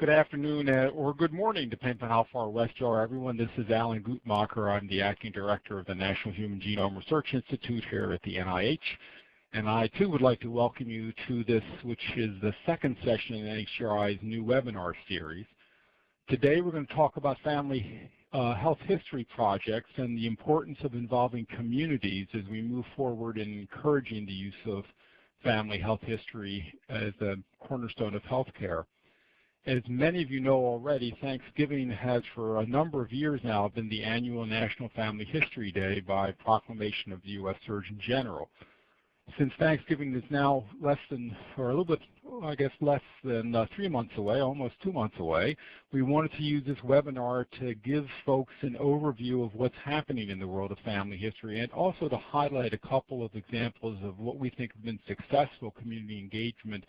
Good afternoon uh, or good morning, depending on how far west you are, everyone. This is Alan Guttmacher. I'm the acting director of the National Human Genome Research Institute here at the NIH. And I too would like to welcome you to this, which is the second session in NHGRI's new webinar series. Today we're going to talk about family uh, health history projects and the importance of involving communities as we move forward in encouraging the use of family health history as a cornerstone of healthcare. As many of you know already, Thanksgiving has for a number of years now been the annual National Family History Day by proclamation of the U.S. Surgeon General. Since Thanksgiving is now less than, or a little bit, I guess less than uh, three months away, almost two months away, we wanted to use this webinar to give folks an overview of what's happening in the world of family history and also to highlight a couple of examples of what we think have been successful community engagement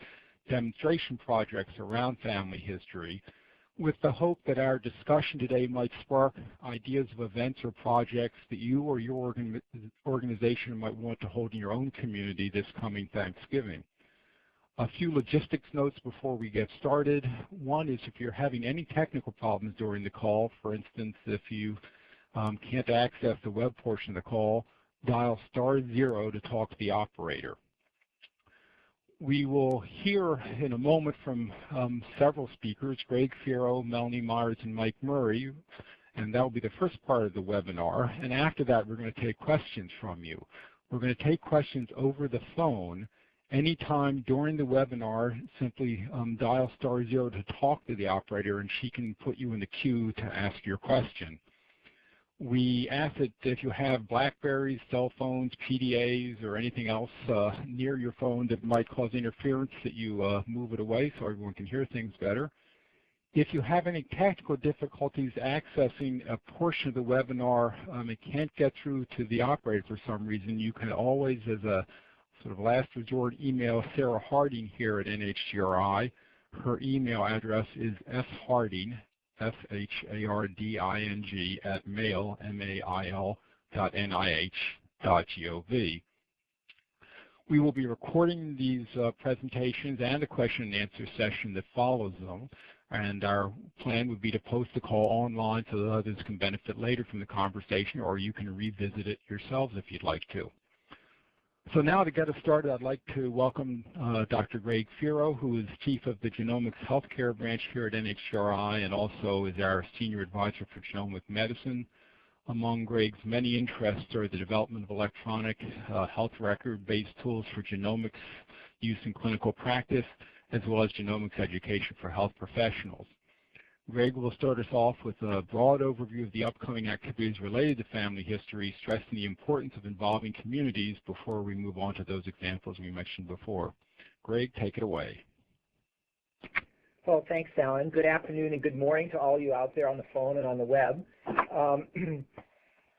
demonstration projects around family history with the hope that our discussion today might spark ideas of events or projects that you or your organization might want to hold in your own community this coming Thanksgiving. A few logistics notes before we get started. One is if you're having any technical problems during the call, for instance, if you um, can't access the web portion of the call, dial star zero to talk to the operator. We will hear in a moment from um, several speakers, Greg Feero, Melanie Myers, and Mike Murray, and that will be the first part of the webinar. And after that, we're going to take questions from you. We're going to take questions over the phone. Anytime during the webinar, simply um, dial star zero to talk to the operator, and she can put you in the queue to ask your question we ask that if you have Blackberries, cell phones, PDAs, or anything else uh, near your phone that might cause interference that you uh, move it away so everyone can hear things better. If you have any technical difficulties accessing a portion of the webinar um, and can't get through to the operator for some reason, you can always, as a sort of last resort, email Sarah Harding here at NHGRI. Her email address is sharding, S-H-A-R-D-I-N-G at mail, M-A-I-L, dot N-I-H dot G-O-V. We will be recording these uh, presentations and the question and answer session that follows them. And our plan would be to post the call online so that others can benefit later from the conversation, or you can revisit it yourselves if you'd like to. So now to get us started, I'd like to welcome uh, Dr. Greg Feero, who is Chief of the Genomics Healthcare Branch here at NHGRI and also is our Senior Advisor for Genomic Medicine. Among Greg's many interests are the development of electronic uh, health record-based tools for genomics use in clinical practice, as well as genomics education for health professionals. Greg will start us off with a broad overview of the upcoming activities related to family history, stressing the importance of involving communities before we move on to those examples we mentioned before. Greg, take it away. Well, thanks, Alan. Good afternoon and good morning to all you out there on the phone and on the web. Um,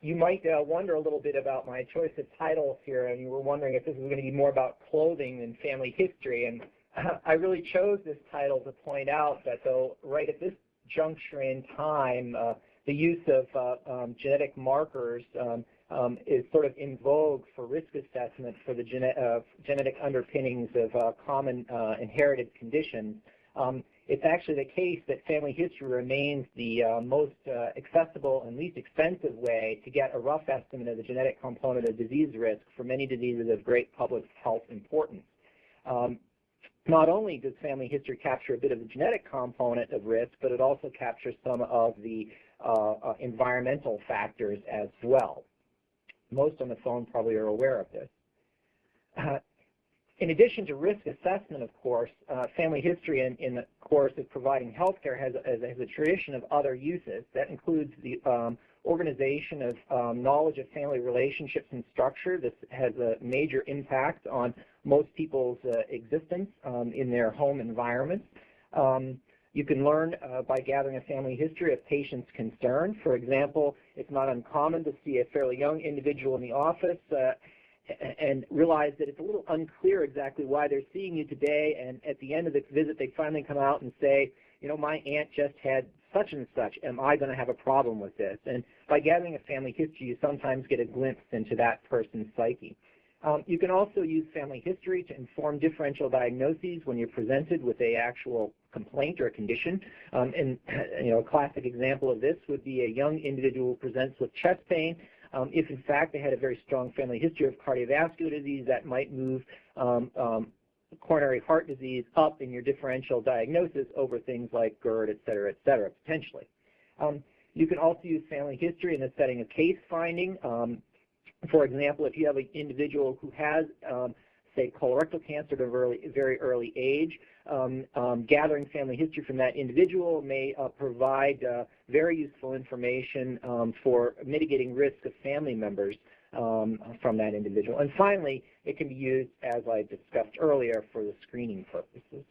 you might uh, wonder a little bit about my choice of titles here, and you were wondering if this was going to be more about clothing than family history. And I really chose this title to point out that though right at this juncture in time, uh, the use of uh, um, genetic markers um, um, is sort of in vogue for risk assessment for the gene uh, genetic underpinnings of uh, common uh, inherited conditions. Um, it's actually the case that family history remains the uh, most accessible and least expensive way to get a rough estimate of the genetic component of disease risk for many diseases of great public health importance. Um, not only does family history capture a bit of the genetic component of risk, but it also captures some of the uh, uh, environmental factors as well. Most on the phone probably are aware of this. Uh, in addition to risk assessment, of course, uh, family history in, in, the course of providing healthcare has, has, has, a tradition of other uses. That includes the um, organization of um, knowledge of family relationships and structure. This has a major impact on most people's uh, existence um, in their home environments. Um, you can learn uh, by gathering a family history of patients' concern. For example, it's not uncommon to see a fairly young individual in the office uh, and realize that it's a little unclear exactly why they're seeing you today, and at the end of the visit they finally come out and say, you know, my aunt just had such and such, am I going to have a problem with this? And by gathering a family history, you sometimes get a glimpse into that person's psyche. Um, you can also use family history to inform differential diagnoses when you're presented with a actual complaint or condition. Um, and you know, a classic example of this would be a young individual presents with chest pain. Um, if in fact they had a very strong family history of cardiovascular disease, that might move um, um, coronary heart disease up in your differential diagnosis over things like GERD, et cetera, et cetera, potentially. Um, you can also use family history in the setting of case finding. Um, for example, if you have an individual who has, um, say, colorectal cancer at a very, very early age, um, um, gathering family history from that individual may uh, provide uh, very useful information um, for mitigating risk of family members um, from that individual. And finally, it can be used, as I discussed earlier, for the screening purposes.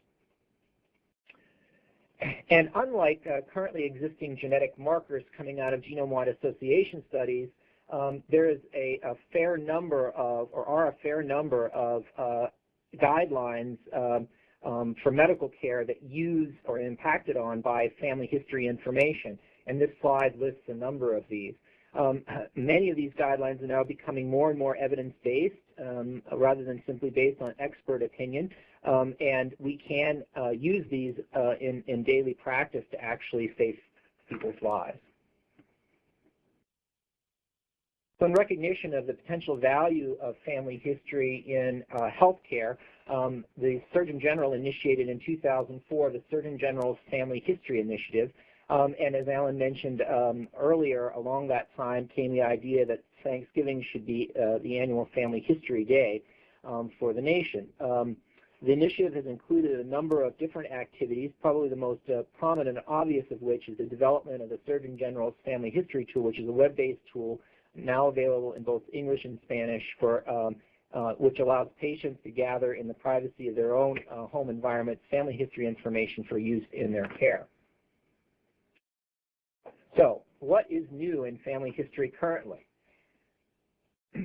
And unlike uh, currently existing genetic markers coming out of genome-wide association studies, um, there is a, a, fair number of, or are a fair number of uh, guidelines um, um, for medical care that use or are impacted on by family history information. And this slide lists a number of these. Um, many of these guidelines are now becoming more and more evidence-based um, rather than simply based on expert opinion. And we can uh, use these uh, in, in daily practice to actually save people's lives. So in recognition of the potential value of family history in uh, healthcare, um, the Surgeon General initiated in 2004 the Surgeon General's Family History Initiative. Um, and as Alan mentioned um, earlier, along that time came the idea that Thanksgiving should be uh, the annual Family History Day um, for the nation. Um, the initiative has included a number of different activities, probably the most uh, prominent and obvious of which is the development of the Surgeon General's Family History Tool, which is a web-based tool now available in both English and Spanish for um, uh, which allows patients to gather in the privacy of their own uh, home environment family history information for use in their care. So, what is new in family history currently?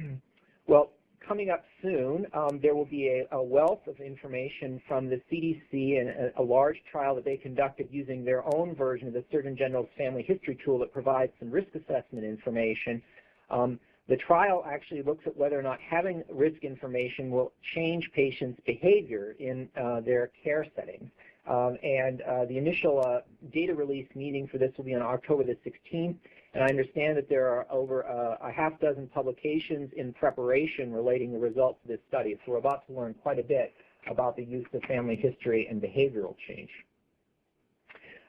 well, coming up soon, um, there will be a, a, wealth of information from the CDC and a, a, large trial that they conducted using their own version of the Surgeon General's Family History Tool that provides some risk assessment information. Um, the trial actually looks at whether or not having risk information will change patients' behavior in uh, their care settings. Um, and uh, the initial uh, data release meeting for this will be on October the 16th. And I understand that there are over uh, a half dozen publications in preparation relating the results of this study. So we're about to learn quite a bit about the use of family history and behavioral change.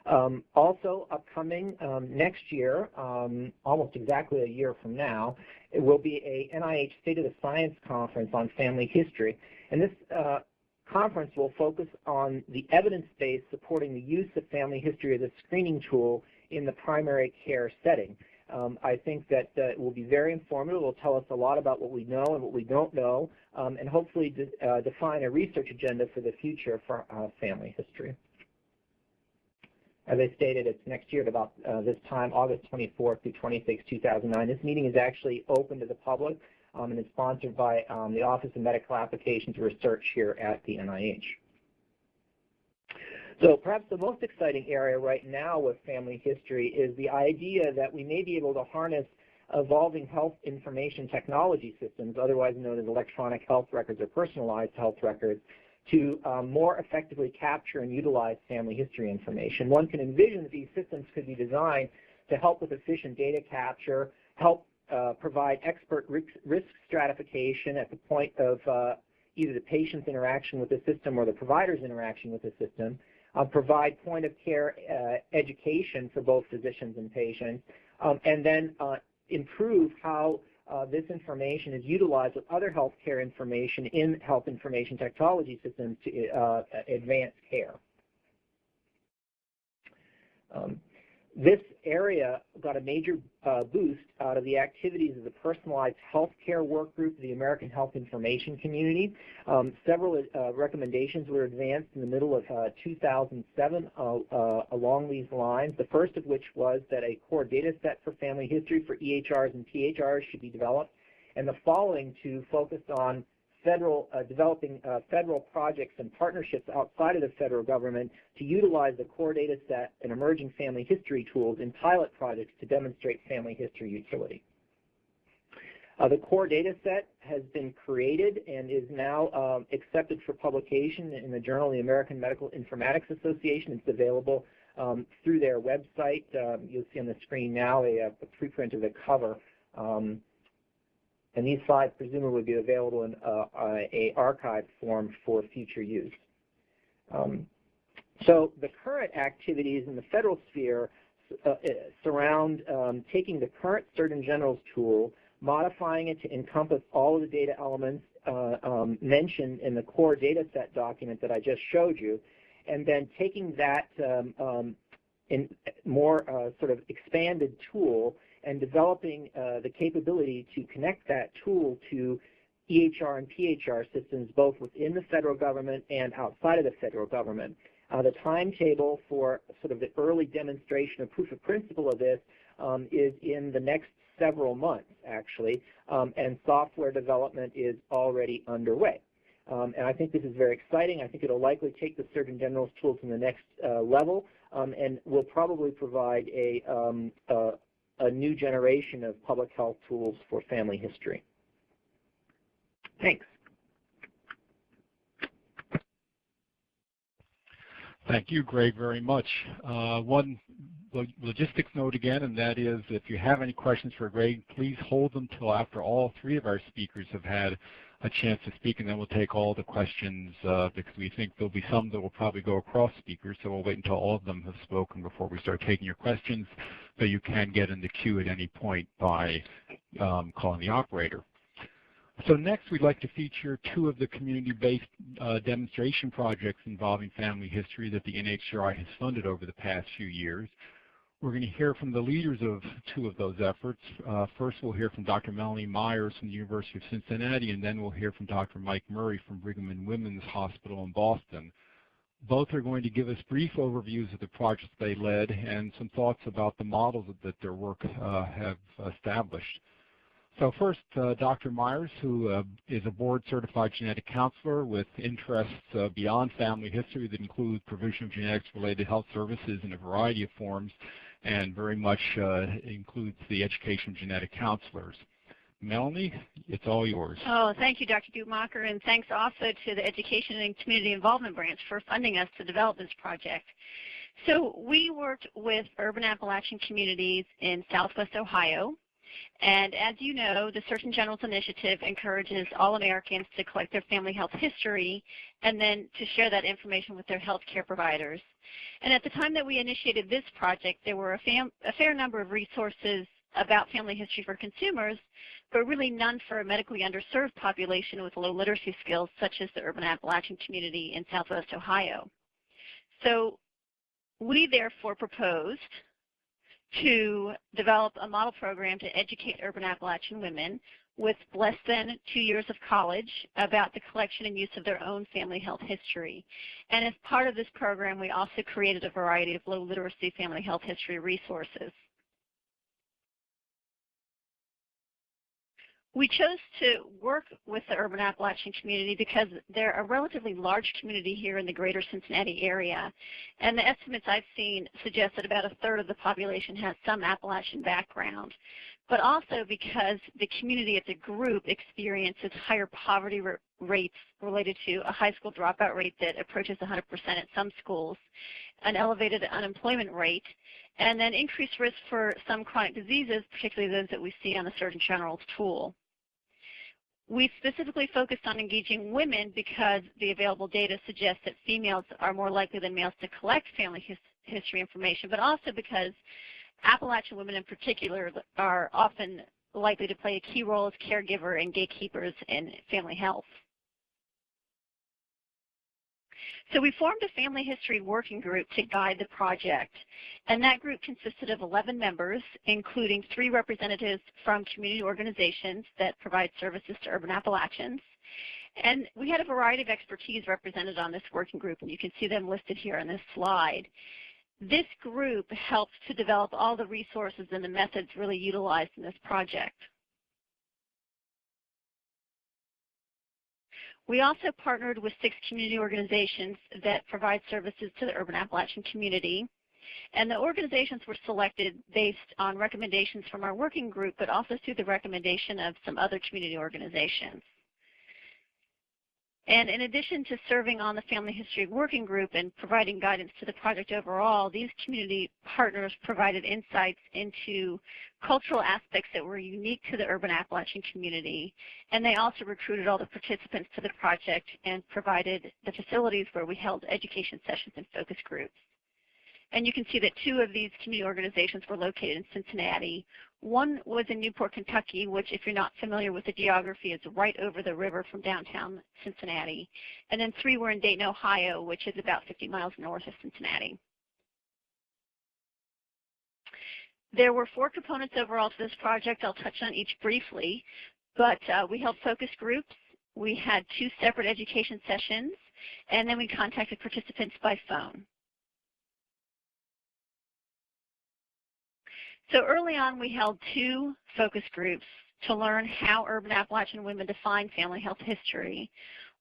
Um, also upcoming um, next year, um, almost exactly a year from now, it will be a NIH State of the Science Conference on Family History. And this uh, conference will focus on the evidence base supporting the use of family history as a screening tool in the primary care setting. Um, I think that uh, it will be very informative. It will tell us a lot about what we know and what we don't know, um, and hopefully de uh, define a research agenda for the future for uh, family history. As I stated, it's next year at about uh, this time, August 24th through 26, 2009. This meeting is actually open to the public um, and is sponsored by um, the Office of Medical Applications Research here at the NIH. So perhaps the most exciting area right now with family history is the idea that we may be able to harness evolving health information technology systems, otherwise known as electronic health records or personalized health records, to um, more effectively capture and utilize family history information. One can envision that these systems could be designed to help with efficient data capture, help uh, provide expert risk, risk, stratification at the point of uh, either the patient's interaction with the system or the provider's interaction with the system, uh, provide point of care uh, education for both physicians and patients, um, and then uh, improve how uh, this information is utilized with other healthcare information in health information technology systems to uh, advance care. Um, this area got a major uh, boost out of the activities of the Personalized Healthcare Work Group of the American Health Information Community. Um, several uh, recommendations were advanced in the middle of uh, 2007 uh, uh, along these lines, the first of which was that a core data set for family history for EHRs and PHRs should be developed, and the following to focus on federal, uh, developing uh, federal projects and partnerships outside of the federal government to utilize the core data set and emerging family history tools in pilot projects to demonstrate family history utility. Uh, the core data set has been created and is now um, accepted for publication in the Journal of the American Medical Informatics Association. It's available um, through their website. Um, you'll see on the screen now a, a preprint of the cover. Um, and these slides presumably will be available in uh, a archive form for future use. Um, so the current activities in the federal sphere uh, uh, surround um, taking the current Surgeon General's tool, modifying it to encompass all of the data elements uh, um, mentioned in the core data set document that I just showed you, and then taking that um, um in more uh, sort of expanded tool and developing uh, the capability to connect that tool to EHR and PHR systems both within the federal government and outside of the federal government. Uh, the timetable for sort of the early demonstration of proof of principle of this um, is in the next several months, actually, um, and software development is already underway. Um, and I think this is very exciting. I think it will likely take the Surgeon General's tool to the next uh, level um, and will probably provide a, um, a, a new generation of public health tools for family history. Thanks. Thank you, Greg, very much. Uh, one logistics note again, and that is if you have any questions for Greg, please hold them till after all three of our speakers have had a chance to speak, and then we'll take all the questions uh, because we think there'll be some that will probably go across speakers, so we'll wait until all of them have spoken before we start taking your questions, but you can get in the queue at any point by um, calling the operator. So next, we'd like to feature two of the community-based uh, demonstration projects involving family history that the NHGRI has funded over the past few years. We're going to hear from the leaders of two of those efforts. Uh, first, we'll hear from Dr. Melanie Myers from the University of Cincinnati, and then we'll hear from Dr. Mike Murray from Brigham and Women's Hospital in Boston. Both are going to give us brief overviews of the projects they led and some thoughts about the models that their work uh, have established. So first, uh, Dr. Myers, who uh, is a board-certified genetic counselor with interests uh, beyond family history that include provision of genetics-related health services in a variety of forms, and very much uh, includes the education of genetic counselors. Melanie, it's all yours. Oh, thank you, Dr. Guttmacher, and thanks also to the Education and Community Involvement Branch for funding us to develop this project. So we worked with urban Appalachian communities in southwest Ohio, and as you know, the Surgeon General's initiative encourages all Americans to collect their family health history and then to share that information with their health care providers. And at the time that we initiated this project, there were a, a fair number of resources about family history for consumers, but really none for a medically underserved population with low literacy skills, such as the urban Appalachian community in southwest Ohio. So we therefore proposed to develop a model program to educate urban Appalachian women with less than two years of college about the collection and use of their own family health history. And as part of this program, we also created a variety of low literacy family health history resources. We chose to work with the urban Appalachian community because they're a relatively large community here in the greater Cincinnati area. And the estimates I've seen suggest that about a third of the population has some Appalachian background. But also because the community as a group experiences higher poverty rates related to a high school dropout rate that approaches 100% at some schools, an elevated unemployment rate, and then increased risk for some chronic diseases, particularly those that we see on the Surgeon General's tool. We specifically focused on engaging women because the available data suggests that females are more likely than males to collect family his history information, but also because Appalachian women in particular are often likely to play a key role as caregiver and gatekeepers in family health. So we formed a family history working group to guide the project. And that group consisted of 11 members, including three representatives from community organizations that provide services to urban Appalachians. And we had a variety of expertise represented on this working group, and you can see them listed here on this slide. This group helped to develop all the resources and the methods really utilized in this project. We also partnered with six community organizations that provide services to the urban Appalachian community. And the organizations were selected based on recommendations from our working group, but also through the recommendation of some other community organizations. And in addition to serving on the Family History Working Group and providing guidance to the project overall, these community partners provided insights into cultural aspects that were unique to the urban Appalachian community. And they also recruited all the participants to the project and provided the facilities where we held education sessions and focus groups. And you can see that two of these community organizations were located in Cincinnati. One was in Newport, Kentucky, which if you're not familiar with the geography is right over the river from downtown Cincinnati. And then three were in Dayton, Ohio, which is about 50 miles north of Cincinnati. There were four components overall to this project. I'll touch on each briefly. But uh, we held focus groups. We had two separate education sessions. And then we contacted participants by phone. So early on, we held two focus groups to learn how urban Appalachian women define family health history,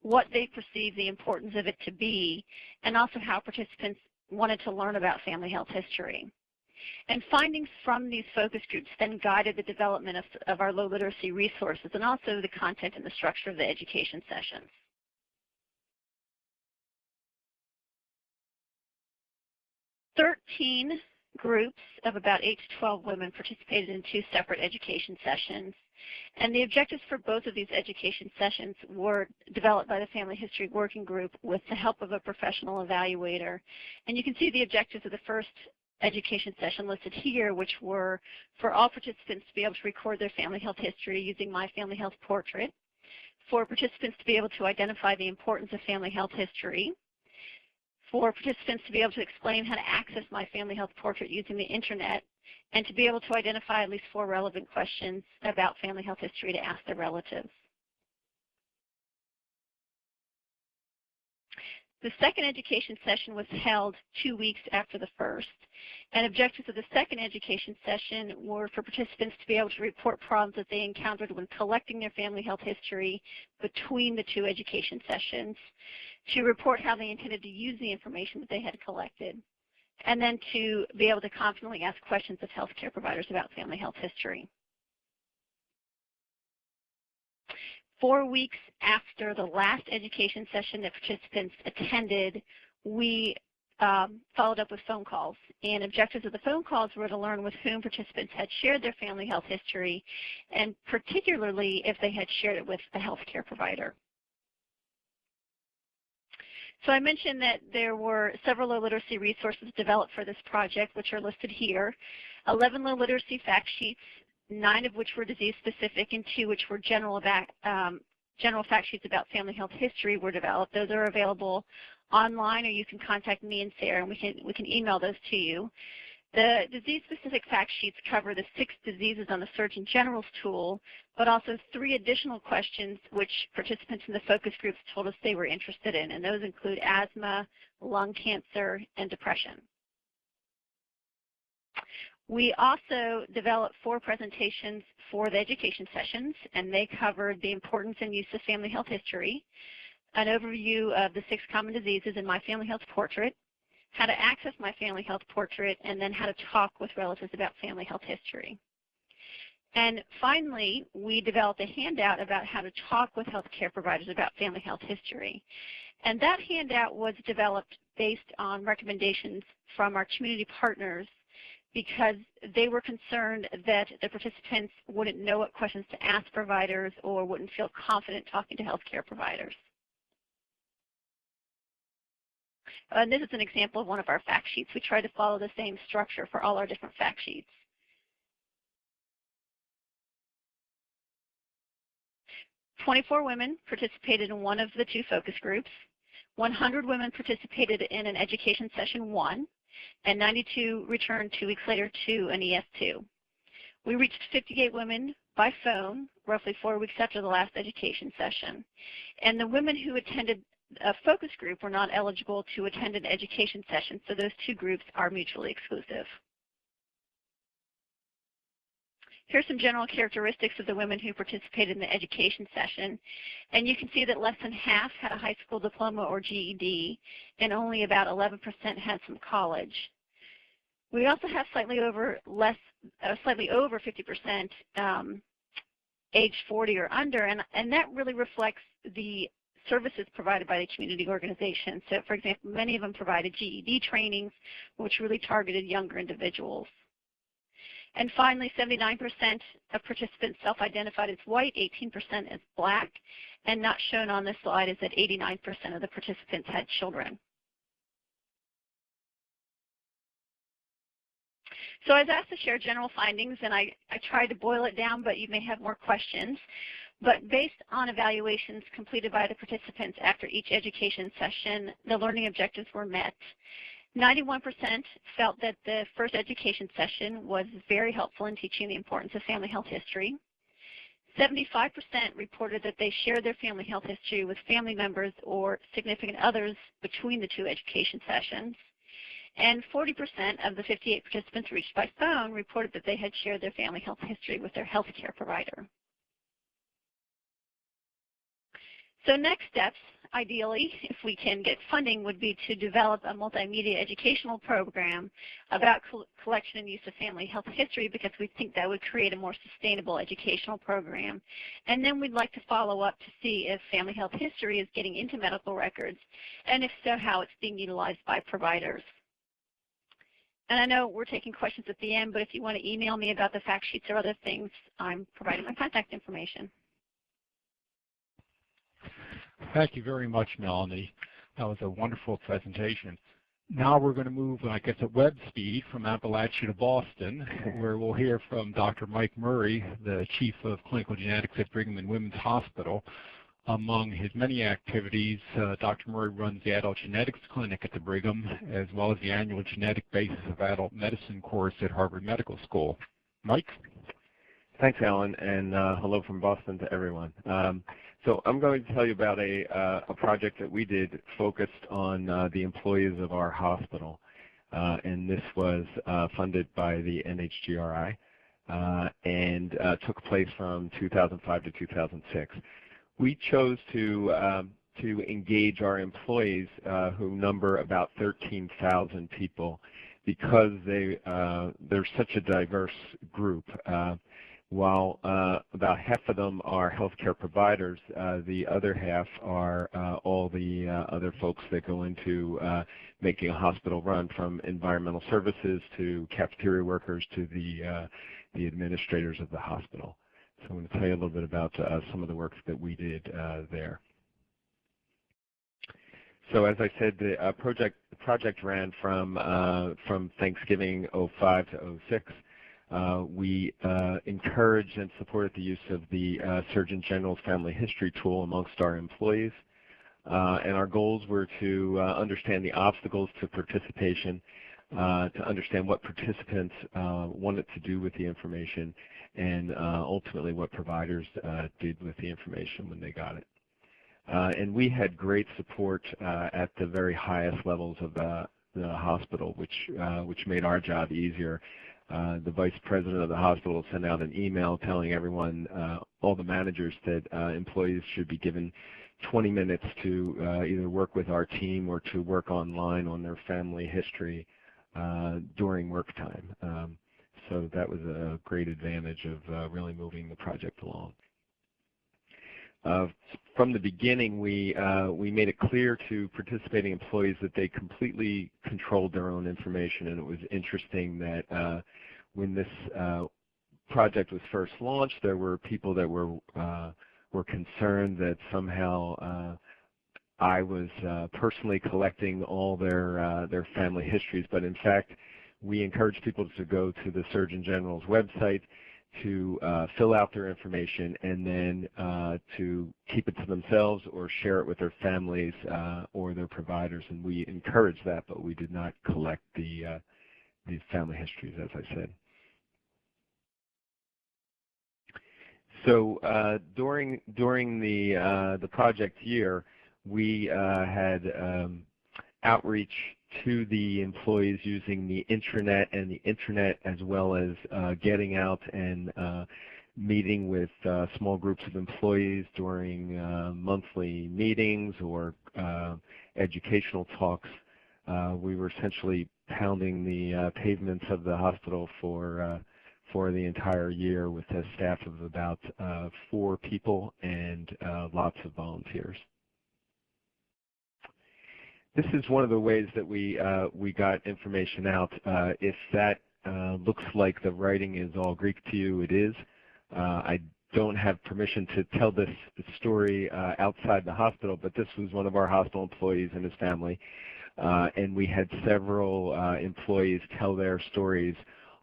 what they perceive the importance of it to be, and also how participants wanted to learn about family health history. And findings from these focus groups then guided the development of, of our low literacy resources and also the content and the structure of the education sessions. Thirteen groups of about 8 to 12 women participated in two separate education sessions. And the objectives for both of these education sessions were developed by the Family History Working Group with the help of a professional evaluator. And you can see the objectives of the first education session listed here, which were for all participants to be able to record their family health history using My Family Health Portrait, for participants to be able to identify the importance of family health history, for participants to be able to explain how to access My Family Health Portrait using the internet, and to be able to identify at least four relevant questions about family health history to ask their relatives. The second education session was held two weeks after the first, and objectives of the second education session were for participants to be able to report problems that they encountered when collecting their family health history between the two education sessions, to report how they intended to use the information that they had collected, and then to be able to confidently ask questions of healthcare providers about family health history. Four weeks after the last education session that participants attended, we um, followed up with phone calls. And objectives of the phone calls were to learn with whom participants had shared their family health history, and particularly if they had shared it with a healthcare provider. So I mentioned that there were several low literacy resources developed for this project, which are listed here. 11 low literacy fact sheets, nine of which were disease specific and two which were general, about, um, general fact sheets about family health history were developed. Those are available online or you can contact me and Sarah and we can, we can email those to you. The disease-specific fact sheets cover the six diseases on the Surgeon General's tool, but also three additional questions which participants in the focus groups told us they were interested in, and those include asthma, lung cancer, and depression. We also developed four presentations for the education sessions, and they covered the importance and use of family health history, an overview of the six common diseases in My Family Health Portrait, how to access My Family Health Portrait, and then how to talk with relatives about family health history. And finally, we developed a handout about how to talk with healthcare providers about family health history. And that handout was developed based on recommendations from our community partners because they were concerned that the participants wouldn't know what questions to ask providers or wouldn't feel confident talking to healthcare providers. And this is an example of one of our fact sheets. We try to follow the same structure for all our different fact sheets. Twenty-four women participated in one of the two focus groups. 100 women participated in an education session one, and 92 returned two weeks later to an ES2. We reached 58 women by phone roughly four weeks after the last education session. And the women who attended a focus group were not eligible to attend an education session, so those two groups are mutually exclusive. Here's some general characteristics of the women who participated in the education session. And you can see that less than half had a high school diploma or GED, and only about 11% had some college. We also have slightly over less, uh, slightly over 50% um, age 40 or under, and, and that really reflects the services provided by the community organization. So for example, many of them provided GED trainings, which really targeted younger individuals. And finally, 79% of participants self-identified as white, 18% as black, and not shown on this slide is that 89% of the participants had children. So I was asked to share general findings, and I, I tried to boil it down, but you may have more questions. But based on evaluations completed by the participants after each education session, the learning objectives were met. 91% felt that the first education session was very helpful in teaching the importance of family health history. 75% reported that they shared their family health history with family members or significant others between the two education sessions. And 40% of the 58 participants reached by phone reported that they had shared their family health history with their health care provider. So next steps, ideally, if we can get funding, would be to develop a multimedia educational program about collection and use of family health history because we think that would create a more sustainable educational program. And then we'd like to follow up to see if family health history is getting into medical records, and if so, how it's being utilized by providers. And I know we're taking questions at the end, but if you want to email me about the fact sheets or other things, I'm providing my contact information. Thank you very much, Melanie. That was a wonderful presentation. Now we're going to move, I guess, at web speed from Appalachia to Boston, where we'll hear from Dr. Mike Murray, the Chief of Clinical Genetics at Brigham and Women's Hospital. Among his many activities, uh, Dr. Murray runs the Adult Genetics Clinic at the Brigham, as well as the annual Genetic Basis of Adult Medicine course at Harvard Medical School. Mike? Thanks, Alan, and uh, hello from Boston to everyone. Um, so I'm going to tell you about a, uh, a project that we did focused on uh, the employees of our hospital. Uh, and this was uh, funded by the NHGRI uh, and uh, took place from 2005 to 2006. We chose to, um, to engage our employees who number about 13,000 people because they, they're such a diverse group while uh, about half of them are healthcare providers, uh, the other half are uh, all the uh, other folks that go into uh, making a hospital run, from environmental services to cafeteria workers to the uh, the administrators of the hospital. So I'm going to tell you a little bit about some of the work that we did there. So as I said, the project project ran from from Thanksgiving 05 to 06. Uh, we uh, encouraged and supported the use of the uh, Surgeon General's Family History Tool amongst our employees. Uh, and our goals were to uh, understand the obstacles to participation, uh, to understand what participants wanted to do with the information, and ultimately what providers did with the information when they got it. and we had great support at the very highest levels of the, the hospital, which, which made our job easier. Uh, the vice president of the hospital sent out an email telling everyone, uh, all the managers, that uh, employees should be given 20 minutes to uh, either work with our team or to work online on their family history uh, during work time. Um, so that was a great advantage of really moving the project along. Uh, from the beginning, we uh, we made it clear to participating employees that they completely controlled their own information, and it was interesting that uh, when this project was first launched, there were people that were were concerned that somehow I was personally collecting all their their family histories, but in fact, we encourage people to go to the Surgeon General's website to uh, fill out their information and then uh, to keep it to themselves or share it with their families uh, or their providers. And we encourage that, but we did not collect the, uh, the family histories, as I said. So uh, during during the uh, the project year, we had um, outreach to the employees using the intranet and the internet as well as uh, getting out and uh, meeting with uh, small groups of employees during uh, monthly meetings or uh, educational talks we were essentially pounding the pavements of the hospital for for the entire year with a staff of about uh, four people and uh, lots of volunteers. This is one of the ways that we uh, we got information out. Uh, if that uh, looks like the writing is all Greek to you, it is. Uh, I don't have permission to tell this story uh, outside the hospital, but this was one of our hospital employees and his family. Uh, and we had several uh, employees tell their stories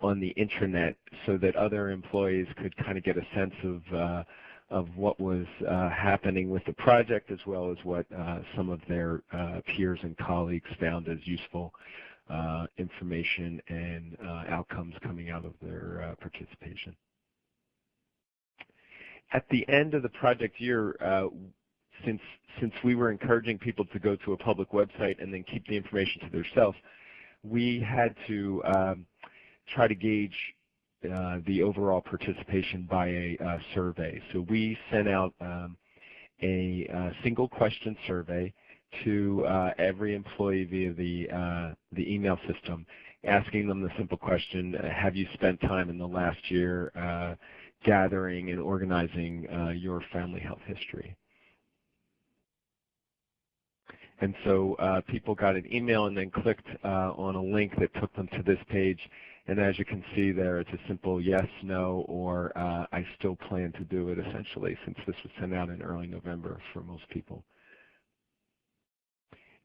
on the intranet so that other employees could kind of get a sense of uh, of what was uh, happening with the project as well as what uh, some of their uh, peers and colleagues found as useful information and outcomes coming out of their participation. At the end of the project year, since since we were encouraging people to go to a public website and then keep the information to themselves, we had to um, try to gauge uh, the overall participation by a uh, survey. So we sent out um, a, a, uh, single question survey to uh, every employee via the, uh, the email system, asking them the simple question, have you spent time in the last year gathering and organizing your family health history? And so people got an email and then clicked on a link that took them to this page and as you can see there, it's a simple yes, no, or uh, I still plan to do it essentially since this was sent out in early November for most people.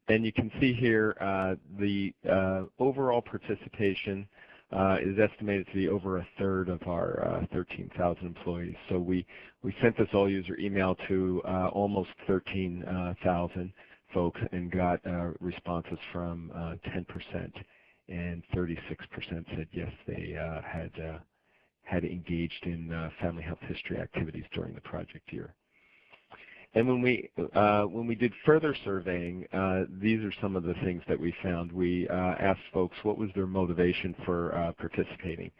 And you can see here uh, the uh, overall participation uh, is estimated to be over a third of our uh, 13,000 employees. So we, we sent this all user email to uh, almost 13,000 folks and got responses from 10% and 36% said yes, they uh, had uh, had engaged in uh, family health history activities during the project year. And when we uh, when we did further surveying, uh, these are some of the things that we found. We uh, asked folks what was their motivation for participating,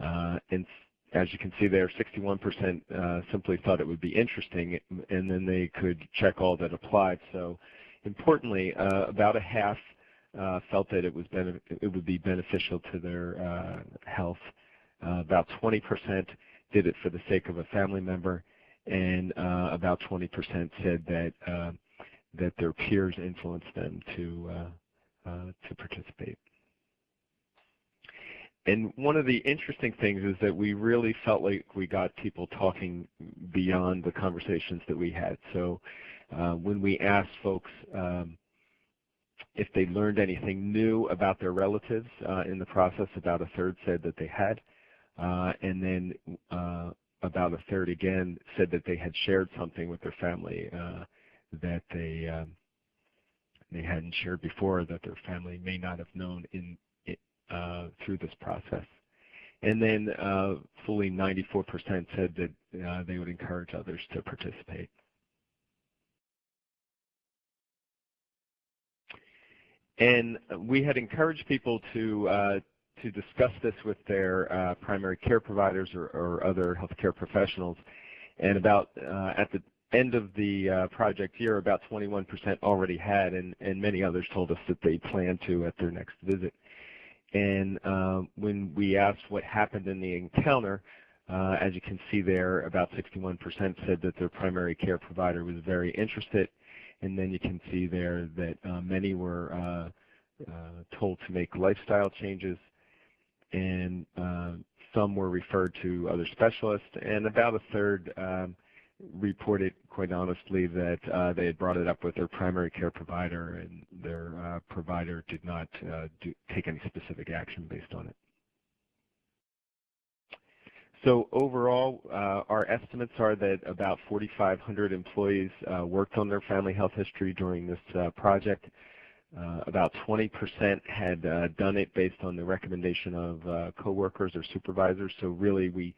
and as you can see there, 61% simply thought it would be interesting, and then they could check all that applied. So, importantly, about a half uh, felt that it was it would be beneficial to their uh, health. Uh, about 20% did it for the sake of a family member, and uh, about 20% said that uh, that their peers influenced them to uh, to participate. And one of the interesting things is that we really felt like we got people talking beyond the conversations that we had. So when we asked folks um, if they learned anything new about their relatives uh, in the process, about a third said that they had. Uh, and then uh, about a third again said that they had shared something with their family uh, that they um, they hadn't shared before, that their family may not have known in uh, through this process. And then uh, fully 94% said that they would encourage others to participate. And we had encouraged people to uh, to discuss this with their uh, primary care providers or, or, other healthcare professionals. And about uh, at the end of the uh, project year, about 21% already had, and, and many others told us that they plan to at their next visit. And uh, when we asked what happened in the encounter, uh, as you can see there, about 61% said that their primary care provider was very interested and then you can see there that uh, many were uh, uh, told to make lifestyle changes, and uh, some were referred to other specialists, and about a third um, reported quite honestly that uh, they had brought it up with their primary care provider, and their uh, provider did not do, take any specific action based on it. So overall, uh, our estimates are that about 4,500 employees uh, worked on their family health history during this uh, project. Uh, about 20% had uh, done it based on the recommendation of uh, coworkers or supervisors. So really, we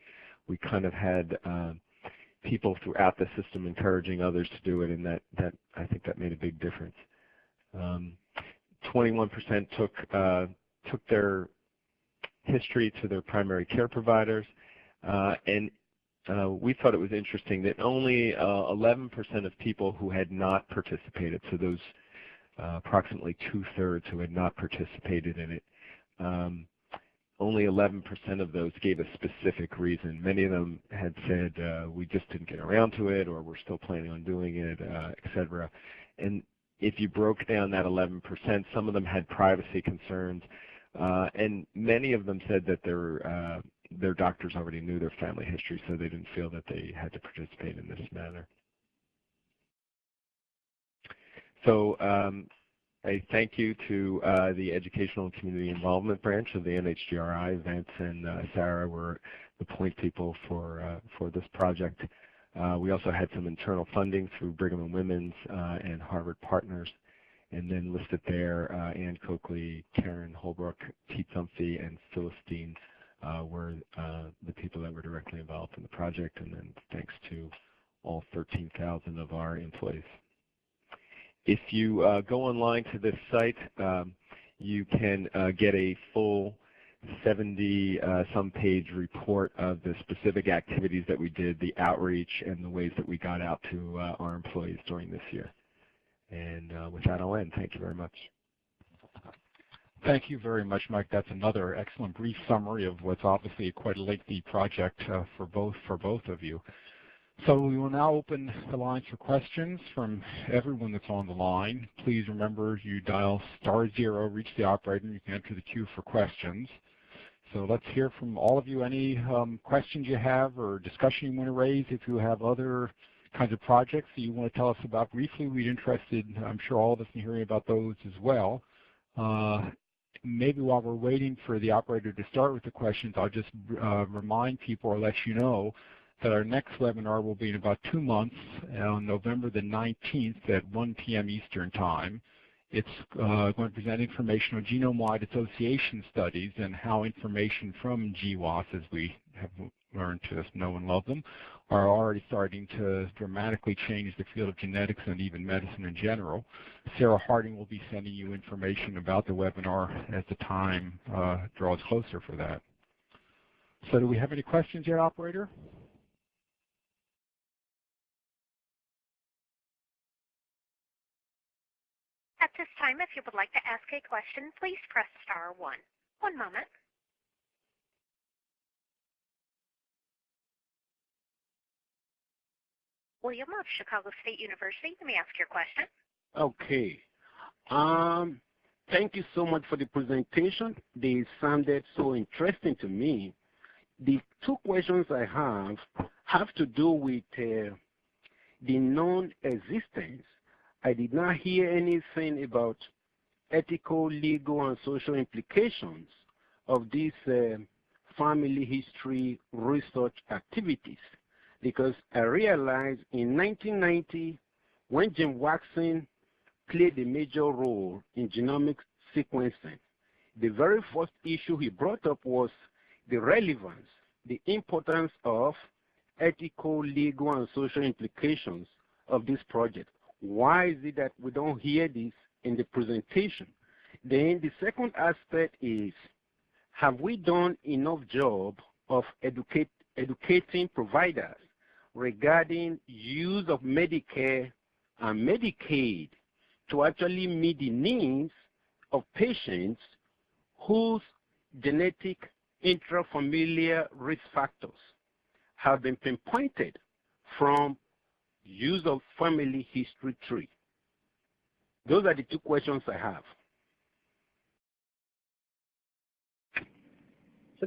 we kind of had people throughout the system encouraging others to do it, and that that I think that made a big difference. 21% um, took took their history to their primary care providers. Uh, and uh, we thought it was interesting that only 11% uh, of people who had not participated, so those approximately two-thirds who had not participated in it. Um, only 11% of those gave a specific reason. Many of them had said, uh, we just didn't get around to it, or we're still planning on doing it, uh, et cetera. And if you broke down that 11%, some of them had privacy concerns, uh, and many of them said that their, their doctors already knew their family history, so they didn't feel that they had to participate in this manner. So um, a thank you to uh, the Educational and Community Involvement Branch of the NHGRI. Vance and uh, Sarah were the point people for, uh, for this project. Uh, we also had some internal funding through Brigham and Women's uh, and Harvard Partners. And then listed there, uh, Ann Coakley, Karen Holbrook, Pete Thumphy, and Philistine were the people that were directly involved in the project. And then thanks to all 13,000 of our employees. If you uh, go online to this site, um, you can uh, get a full 70 uh, some page report of the specific activities that we did, the outreach, and the ways that we got out to uh, our employees during this year. And uh, with that, I'll end. Thank you very much. Thank you very much, Mike. That's another excellent brief summary of what's obviously quite a lengthy project uh, for both for both of you. So we will now open the lines for questions from everyone that's on the line. Please remember you dial star zero, reach the operator, and you can enter the queue for questions. So let's hear from all of you any um, questions you have or discussion you want to raise. If you have other kinds of projects that you want to tell us about briefly, we'd interested, I'm sure all of us in hearing about those as well. Uh, maybe while we're waiting for the operator to start with the questions, I'll just uh, remind people or let you know that our next webinar will be in about two months on November the 19th at 1 p.m. Eastern Time. It's uh, going to present information on genome-wide association studies and how information from GWAS, as we have learned to know and love them, are already starting to dramatically change the field of genetics and even medicine in general. Sarah Harding will be sending you information about the webinar as the time uh, draws closer for that. So do we have any questions yet, operator? At this time, if you would like to ask a question, please press star one. One moment. William of Chicago State University, you may ask your question. Okay. Um, thank you so much for the presentation. They sounded so interesting to me. The two questions I have have to do with uh, the non-existence I did not hear anything about ethical, legal, and social implications of these uh, family history research activities because I realized in 1990 when Jim Watson played a major role in genomic sequencing, the very first issue he brought up was the relevance, the importance of ethical, legal, and social implications of this project. Why is it that we don't hear this in the presentation? Then the second aspect is, have we done enough job of educate, educating providers regarding use of Medicare and Medicaid to actually meet the needs of patients whose genetic intrafamiliar risk factors have been pinpointed from use of family history tree. Those are the two questions I have.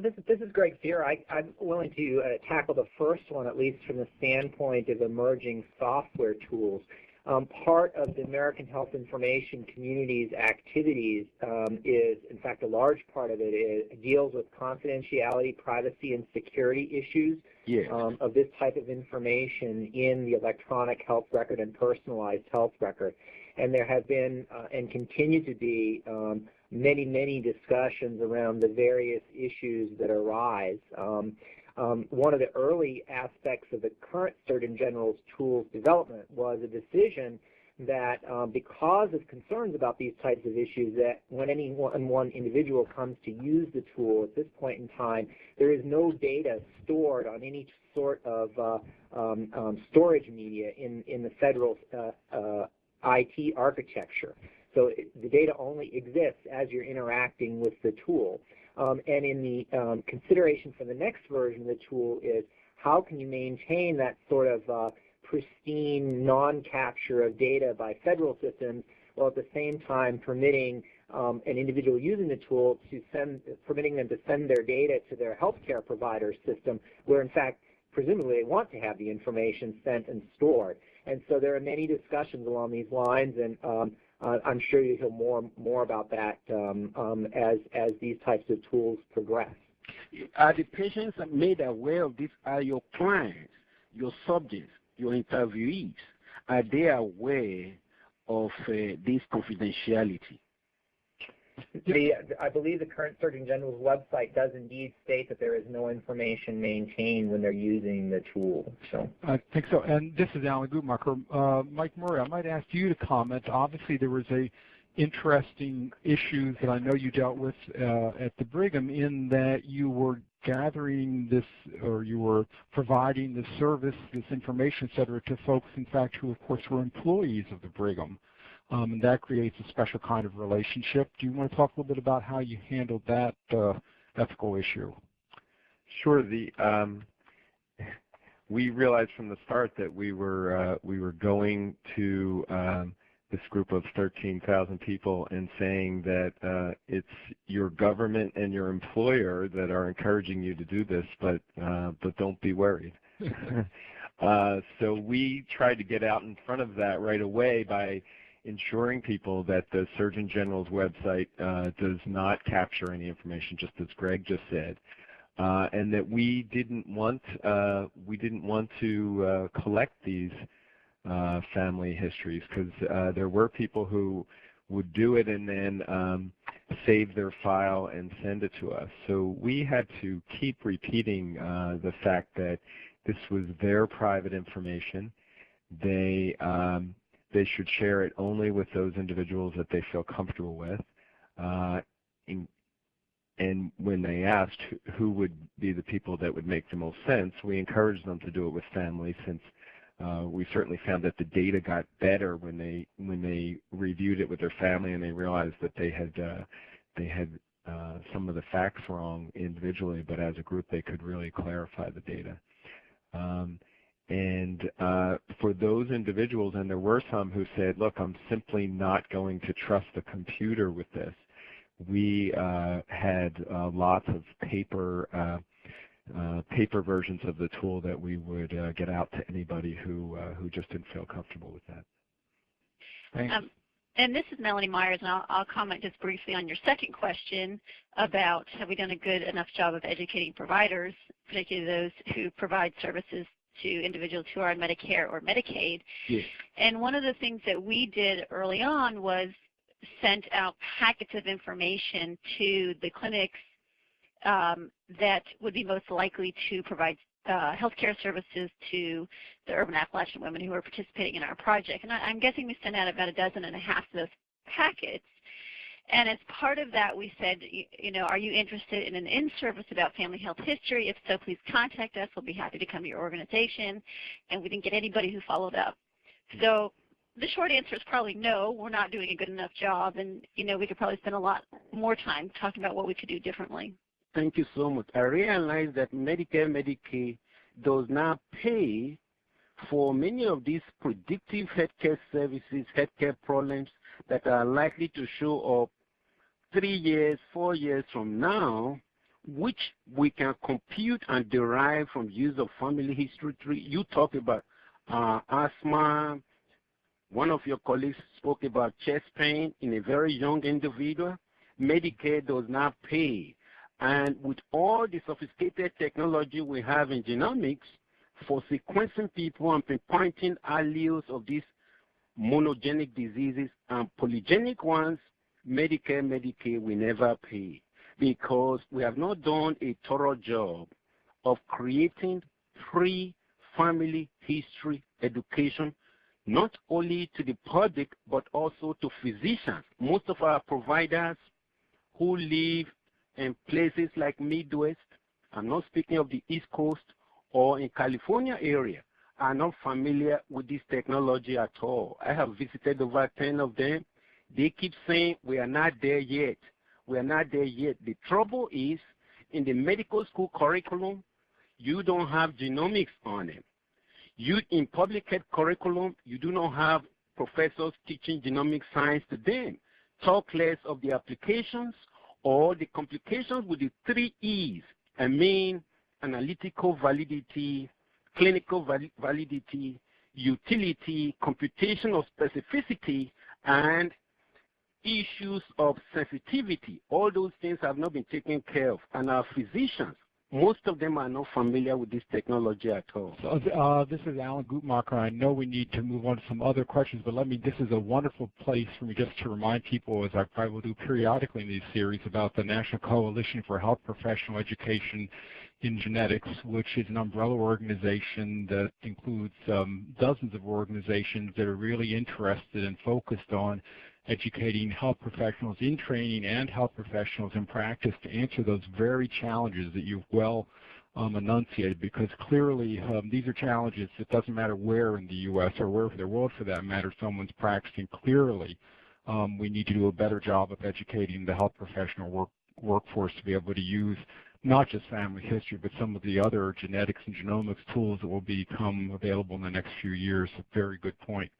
So this, this is Greg Feero. I, am willing to uh, tackle the first one, at least from the standpoint of emerging software tools. Um, part of the American Health Information Community's activities um, is, in fact, a large part of it is, deals with confidentiality, privacy, and security issues yes. um, of this type of information in the electronic health record and personalized health record. And there have been uh, and continue to be um, many, many discussions around the various issues that arise. Um, um, one of the early aspects of the current Surgeon General's tools development was a decision that um, because of concerns about these types of issues, that when any one, one individual comes to use the tool at this point in time, there is no data stored on any sort of uh, um, um, storage media in, in the federal uh, uh, IT architecture. So the data only exists as you're interacting with the tool. Um, and in the um, consideration for the next version of the tool is how can you maintain that sort of uh, pristine non-capture of data by federal systems while at the same time permitting um, an individual using the tool to send, permitting them to send their data to their healthcare provider system where in fact presumably they want to have the information sent and stored. And so there are many discussions along these lines and um, uh, I'm sure you'll hear more more about that um, um, as as these types of tools progress. Are the patients made aware of this? Are your clients, your subjects, your interviewees, are they aware of uh, this confidentiality? The, I believe the current Surgeon General's website does indeed state that there is no information maintained when they're using the tool. So I think so. And this is Alan Guttmacher. Uh, Mike Murray, I might ask you to comment. Obviously, there was a interesting issue that I know you dealt with uh, at the Brigham in that you were gathering this or you were providing this service, this information, et cetera, to folks, in fact, who, of course, were employees of the Brigham. Um, and that creates a special kind of relationship. Do you want to talk a little bit about how you handled that uh, ethical issue? Sure. The um, we realized from the start that we were uh, we were going to um, this group of 13,000 people and saying that uh, it's your government and your employer that are encouraging you to do this, but uh, but don't be worried. uh, so we tried to get out in front of that right away by ensuring people that the Surgeon General's website uh, does not capture any information, just as Greg just said, uh, and that we didn't want uh, we didn't want to uh, collect these uh, family histories because uh, there were people who would do it and then um, save their file and send it to us. So we had to keep repeating the fact that this was their private information. They um, they should share it only with those individuals that they feel comfortable with. Uh, and when they asked who would be the people that would make the most sense, we encouraged them to do it with family since uh, we certainly found that the data got better when they when they reviewed it with their family and they realized that they had uh, they had uh, some of the facts wrong individually, but as a group they could really clarify the data. Um, and uh, for those individuals, and there were some who said, look, I'm simply not going to trust the computer with this. We uh, had uh, lots of paper uh, uh, paper versions of the tool that we would uh, get out to anybody who who just didn't feel comfortable with that. Thanks. Um, and this is Melanie Myers, and I'll, I'll, comment just briefly on your second question about have we done a good enough job of educating providers, particularly those who provide services to individuals who are on Medicare or Medicaid. Yes. And one of the things that we did early on was sent out packets of information to the clinics um, that would be most likely to provide uh, healthcare services to the urban Appalachian women who are participating in our project. And I, am guessing we sent out about a dozen and a half of those packets. And as part of that, we said, you, you know, are you interested in an in-service about family health history? If so, please contact us. We'll be happy to come to your organization. And we didn't get anybody who followed up. So the short answer is probably no. We're not doing a good enough job, and you know, we could probably spend a lot more time talking about what we could do differently. Thank you so much. I realize that Medicare, Medicaid does not pay for many of these predictive healthcare services, healthcare problems that are likely to show up three years, four years from now, which we can compute and derive from use of family history tree. You talk about uh, asthma. One of your colleagues spoke about chest pain in a very young individual. Medicare does not pay. And with all the sophisticated technology we have in genomics for sequencing people and pinpointing alleles of these monogenic diseases and polygenic ones, Medicare, Medicaid we never pay because we have not done a thorough job of creating free family history education, not only to the public, but also to physicians. Most of our providers who live in places like Midwest, I'm not speaking of the East Coast or in California area, are not familiar with this technology at all. I have visited over 10 of them They keep saying we are not there yet. We are not there yet. The trouble is in the medical school curriculum, you don't have genomics on it. You in public health curriculum, you do not have professors teaching genomic science to them. Talk less of the applications or the complications with the three E's. I mean, analytical validity, clinical validity, utility, computation of specificity, and issues of sensitivity. All those things have not been taken care of. And our physicians, most of them are not familiar with this technology at all. So, uh, this is Alan Guttmacher. I know we need to move on to some other questions, but let me, this is a wonderful place for me just to remind people, as I probably will do periodically in these series, about the National Coalition for Health Professional Education in Genetics, which is an umbrella organization that includes um, dozens of organizations that are really interested and focused on educating health professionals in training and health professionals in practice to answer those very challenges that you've well um, enunciated because clearly um, these are challenges. It doesn't matter where in the U.S. or where in the world for that matter someone's practicing. Clearly, um, we need to do a better job of educating the health professional work, workforce to be able to use not just family history, but some of the other genetics and genomics tools that will become available in the next few years. A very good point.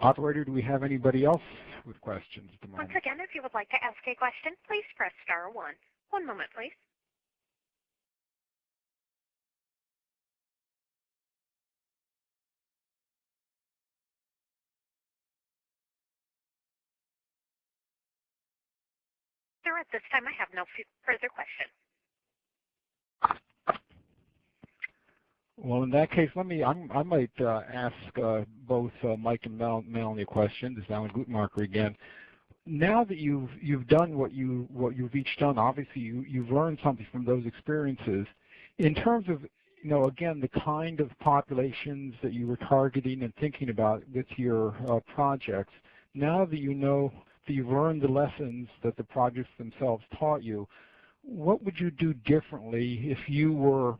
Operator, do we have anybody else with questions at the moment? Once again, if you would like to ask a question, please press star one. One moment, please. Sir, at this time, I have no further questions. Well, in that case, let me. I'm, i might uh, ask uh, both uh, Mike and Mel, Melanie a question. This is Alan Guttmacher again. Now that you've you've done what you what you've each done, obviously you you've learned something from those experiences. In terms of you know again the kind of populations that you were targeting and thinking about with your uh, projects. Now that you know that you've learned the lessons that the projects themselves taught you, what would you do differently if you were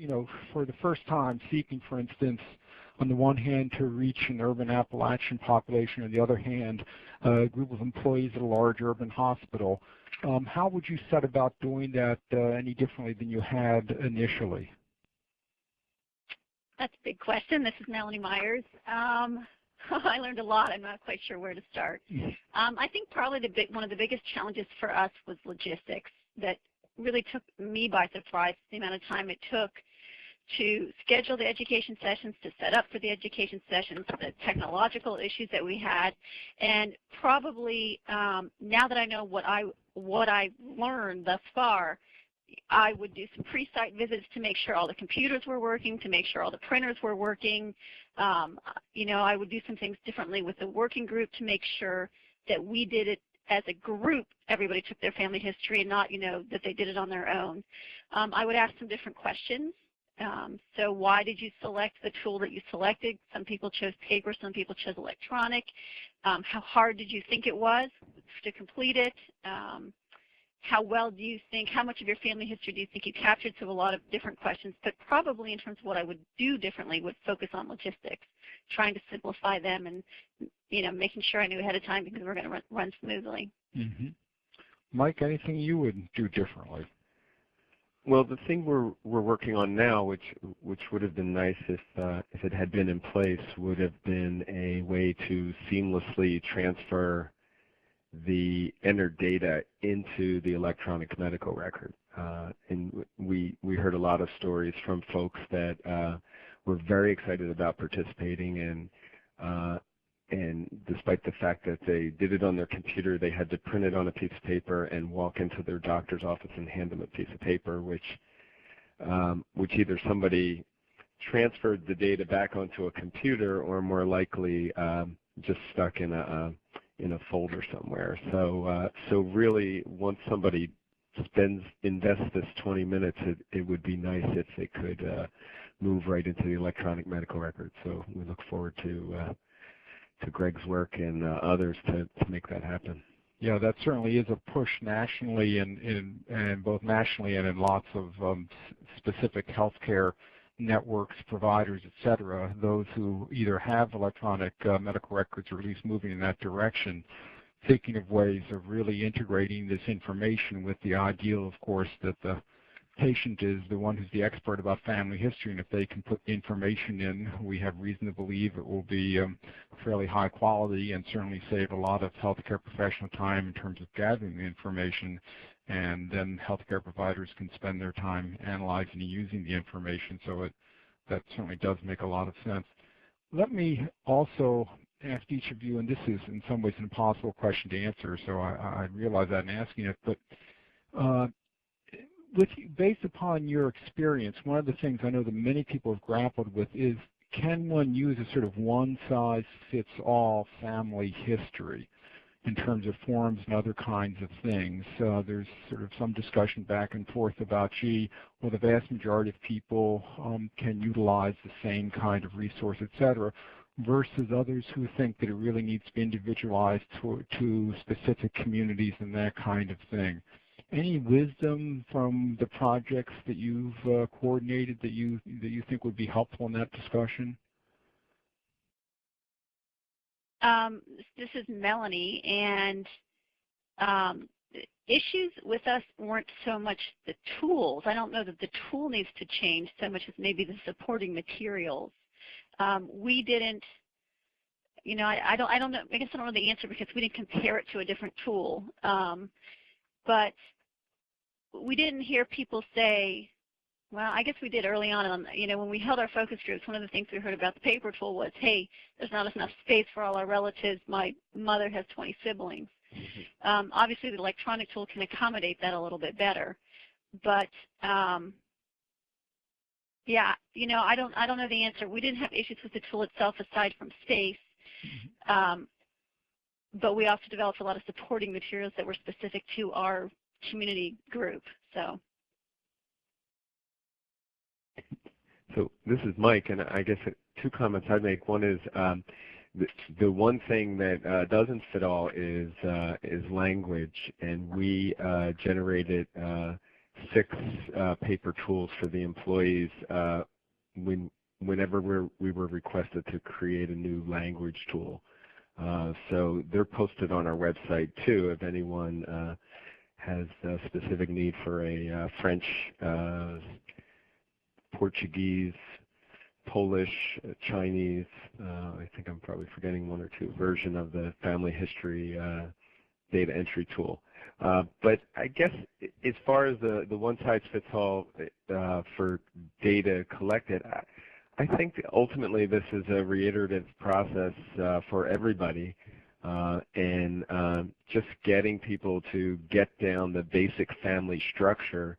you know, for the first time seeking, for instance, on the one hand to reach an urban Appalachian population, on the other hand, a group of employees at a large urban hospital. Um, how would you set about doing that uh, any differently than you had initially? That's a big question. This is Melanie Myers. Um, I learned a lot. I'm not quite sure where to start. Um, I think probably the big, one of the biggest challenges for us was logistics that really took me by surprise, the amount of time it took to schedule the education sessions, to set up for the education sessions, the technological issues that we had, and probably um, now that I know what I what I learned thus far, I would do some pre-site visits to make sure all the computers were working, to make sure all the printers were working. Um, you know, I would do some things differently with the working group to make sure that we did it as a group, everybody took their family history and not, you know, that they did it on their own. Um, I would ask some different questions. Um, so why did you select the tool that you selected? Some people chose paper, some people chose electronic. Um, how hard did you think it was to complete it? Um, how well do you think, how much of your family history do you think you captured? So a lot of different questions, but probably in terms of what I would do differently would focus on logistics, trying to simplify them and, you know, making sure I knew ahead of time because we're going to run, run smoothly. Mm -hmm. Mike, anything you would do differently? Well, the thing we're we're working on now, which which would have been nice if uh, if it had been in place, would have been a way to seamlessly transfer the entered data into the electronic medical record. Uh, and we we heard a lot of stories from folks that uh, were very excited about participating and uh, and despite the fact that they did it on their computer, they had to print it on a piece of paper and walk into their doctor's office and hand them a piece of paper, which um, which either somebody transferred the data back onto a computer or more likely um, just stuck in a, a in a folder somewhere. So uh, so really, once somebody spends invests this 20 minutes, it, it would be nice if they could uh, move right into the electronic medical record. So we look forward to uh, to Greg's work and uh, others to, to make that happen. Yeah, that certainly is a push nationally and in, in, both nationally and in lots of um, specific healthcare networks, providers, et cetera, those who either have electronic uh, medical records or at least moving in that direction. thinking of ways of really integrating this information with the ideal, of course, that the patient is the one who's the expert about family history, and if they can put information in, we have reason to believe it will be um, fairly high quality and certainly save a lot of healthcare professional time in terms of gathering the information, and then healthcare providers can spend their time analyzing and using the information. So it that certainly does make a lot of sense. Let me also ask each of you, and this is in some ways an impossible question to answer, so I, I realize that in asking it, but uh, with based upon your experience, one of the things I know that many people have grappled with is can one use a sort of one-size-fits-all family history in terms of forms and other kinds of things? Uh, there's sort of some discussion back and forth about, gee, well, the vast majority of people um, can utilize the same kind of resource, et cetera, versus others who think that it really needs to be individualized to, to specific communities and that kind of thing any wisdom from the projects that you've uh, coordinated that you that you think would be helpful in that discussion? Um, this is Melanie, and um, issues with us weren't so much the tools. I don't know that the tool needs to change so much as maybe the supporting materials. Um, we didn't, you know, I, I, don't, I don't know. I guess I don't know the answer because we didn't compare it to a different tool. Um, but we didn't hear people say, well, I guess we did early on. on you know, when we held our focus groups, one of the things we heard about the paper tool was, hey, there's not enough space for all our relatives. My mother has 20 siblings. Mm-hmm. Um, obviously, the electronic tool can accommodate that a little bit better, but um, yeah, you know, I don't, I don't know the answer. We didn't have issues with the tool itself aside from space, mm-hmm. um, but we also developed a lot of supporting materials that were specific to our community group. So. So this is Mike, and I guess two comments I'd make. One is um, the, the, one thing that uh, doesn't fit all is uh, is language, and we uh, generated uh, six uh, paper tools for the employees uh, when whenever we're, we were requested to create a new language tool. so they're posted on our website too if anyone has a specific need for a uh, French, uh, Portuguese, Polish, uh, Chinese, uh, I think I'm probably forgetting one or two, version of the family history uh, data entry tool. Uh, but I guess as far as the, the one-size-fits-all for data collected, I, I think ultimately this is a reiterative process for everybody. Uh, and um, just getting people to get down the basic family structure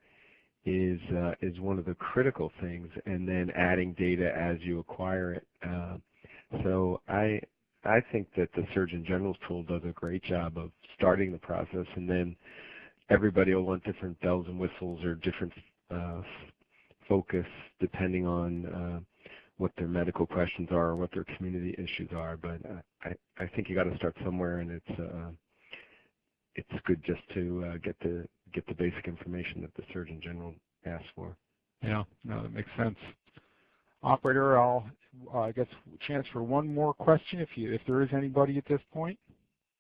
is uh, is one of the critical things, and then adding data as you acquire it. Uh, so I I think that the Surgeon General's tool does a great job of starting the process, and then everybody will want different bells and whistles or different uh, focus depending on uh, what their medical questions are or what their community issues are. But I, I think you got to start somewhere, and it's uh, it's good just to uh, get the get the basic information that the Surgeon General asks for. Yeah, no, that makes sense. Operator, I'll uh, I guess chance for one more question if you if there is anybody at this point.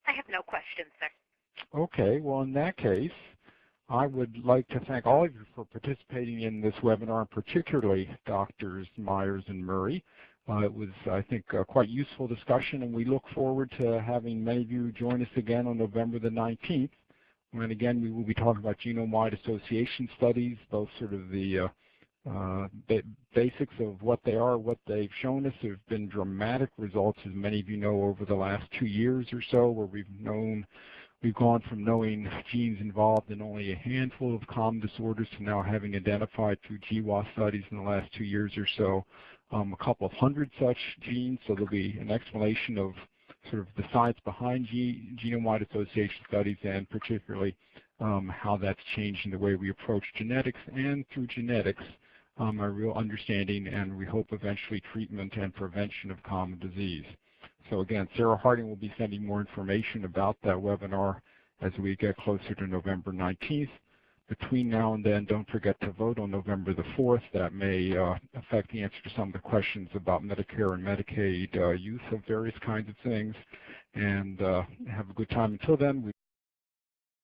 I have no questions, sir. Okay, well in that case, I would like to thank all of you for participating in this webinar, particularly Drs. Myers and Murray. Uh, it was, I think, a quite useful discussion, and we look forward to having many of you join us again on November the 19th, when again we will be talking about genome-wide association studies, both sort of the uh, uh, ba basics of what they are, what they've shown us. There have been dramatic results, as many of you know, over the last two years or so, where we've known We've gone from knowing genes involved in only a handful of common disorders to now having identified through GWAS studies in the last two years or so um, a couple of hundred such genes. So there'll be an explanation of sort of the science behind genome-wide association studies and particularly um, how that's changing the way we approach genetics and through genetics um, real understanding and we hope eventually treatment and prevention of common disease. So again, Sarah Harding will be sending more information about that webinar as we get closer to November 19th. Between now and then, don't forget to vote on November the 4th. That may uh, affect the answer to some of the questions about Medicare and Medicaid uh, use of various kinds of things. and uh, have a good time. Until then,